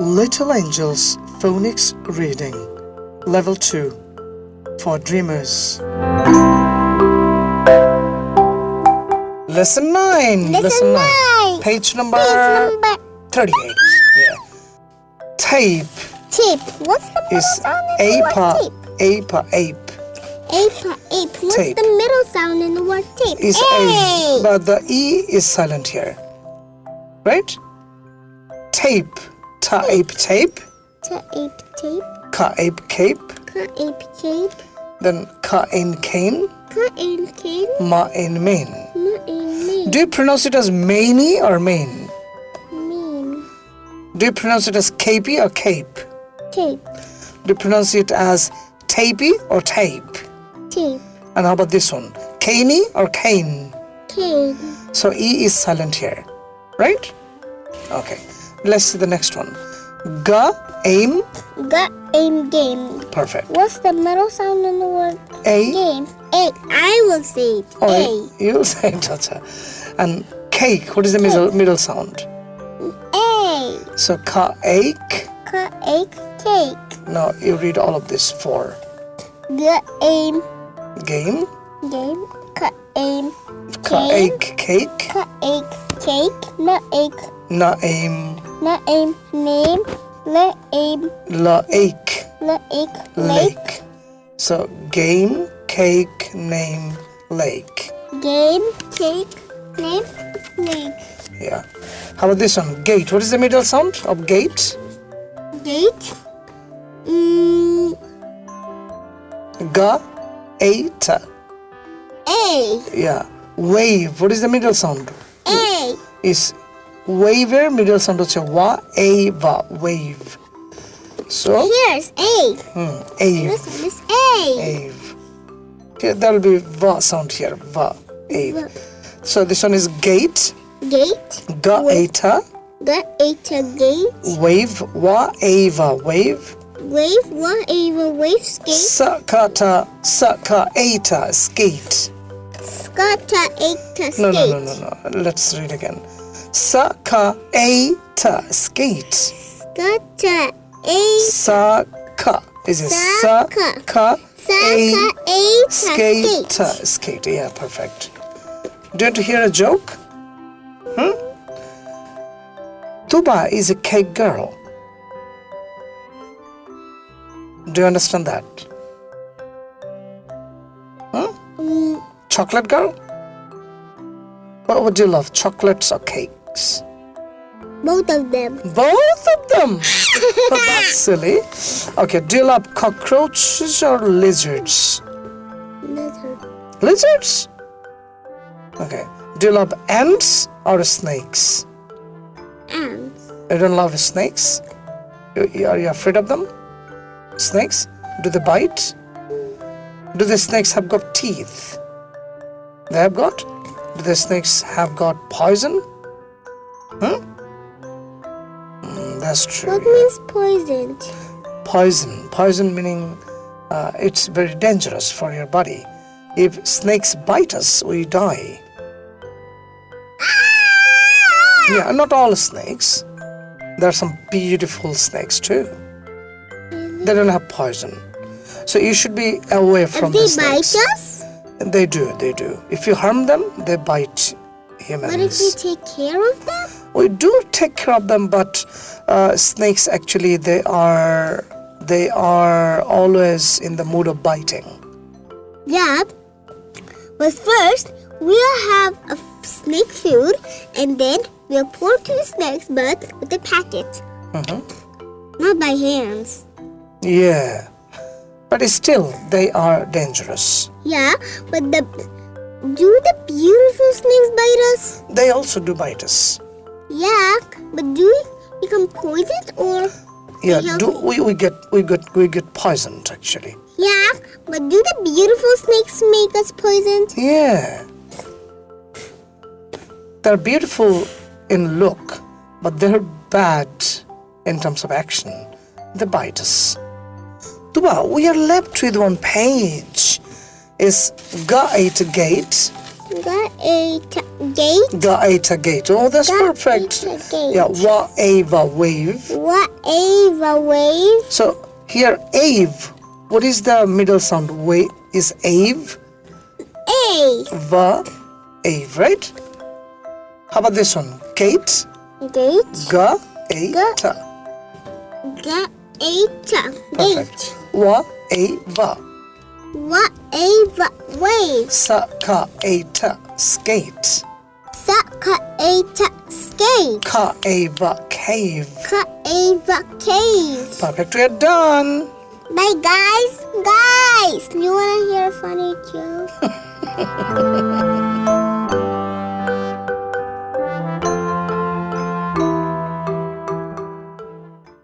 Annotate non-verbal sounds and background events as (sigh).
Little Angels Phonics Reading Level 2 for Dreamers. Lesson 9. Lesson nine. Page number, Page number 38. Yeah. Tape tape. What's the middle is sound in the word tape? apa, ape. Ape, ape. What's Tape. the middle sound in the word tape? Is A. a, but the e is silent here. Right? Tape. Ta ape tape. Ta ape tape. Ka ape cape. Ka ape cape. Then ka in cane. Ka ape cane. Ma in main. Ma ape main. Do you pronounce it as mainy or main? Mean. Do you pronounce it as capey or cape? Tape. Do you pronounce it as tapey or tape? Tape. And how about this one? Caney or cane? Cane. So E is silent here, right? Okay. Let's see the next one. Ga, aim, Got aim game. perfect. What's the middle sound in the word A, game? A. I will say it. or A. you'll (laughs) say it, acha. And cake, what is the middle, middle sound? A. So ka, ache. Ka ape cake. Now you read all of this for Got aim game, game. Ka aim cake. ache, cake, Ka cake. Na ape. na, aim, Na aim name. La aim. la, ache, La ape lake. So game, cake, name, lake. Game cake. Name lake. Yeah. How about this one? Gate. What is the middle sound of gate? Date. Mm, Ga, eight. A. Yeah. Wave. What is the middle sound? A. Is waver middle sound হচ্ছে wa a va wave. So Here's A. hmm, ave This one is A. ave. Here there will be va sound here va ave. So this one is gate. Gate. Ga eta The A gate. wave wa ava wave. Wave. What Ava wave skate. Sakata saka eta skate. Skata skate. No, no, no, no, no. Let's read again. Saka eta skate. Skata eight. Saka. Is it Saka. saka Saka skate skate. skate? Yeah, perfect. Do you want to hear a joke? Hmm? Tuba is a cake girl. Do you understand that? Mm, Chocolate girl? What would you love, chocolates or cakes? both of them. Both of them. (laughs) Oh, that's silly. Okay, do you love cockroaches or lizards? Lizards. Lizards? Okay. Do you love ants or snakes? Ants. You don't love snakes? You- Are you afraid of them? Snakes? Do they bite? Do the snakes have got teeth? They have got? Do the snakes have got poison? Hmm? Mm, that's true. What yeah. means poisoned? poison poison meaning uh, it's very dangerous for your body if snakes bite us we die yeah not all snakes there are some beautiful snakes too they don't have poison so you should be away from If the they bite snakes us, they do they do if you harm them they bite humans what if we take care of them? we do take care of them but uh, snakes actually they are they are always in the mood of biting Yeah. But first, we'll have a snake food and then we'll pour two snakes but with a packet. Mhm. Not by hands. yeah but still they are dangerous. Yeah, but the do the beautiful snakes bite us? they also do bite us. Yeah, but do we become poisoned or yeah do we, we get we get we get poisoned actually. Yeah, but do the beautiful snakes make us poisoned? yeah. They're beautiful in look but they're bad in terms of action. They bite us Tuba, we are left with one page is ga eight gate Got a t- Gate. Gaeta gate. Oh, that's perfect. Gate. Yeah, wa-ava wave. Whatever wave. So here, ave. What is the middle sound? Wave is ave. A. Va, ave, right? How about this one? Kate. Gate. Ga, eta. Gaeta. Perfect. Gate. Ava. Whatever wave. Sa, ka, eta. Skate. Sakaeta skate. Ka, ava, cave. Kaeva cave. Perfect. We are done. Bye guys. Guys, you wanna hear a funny joke? (laughs)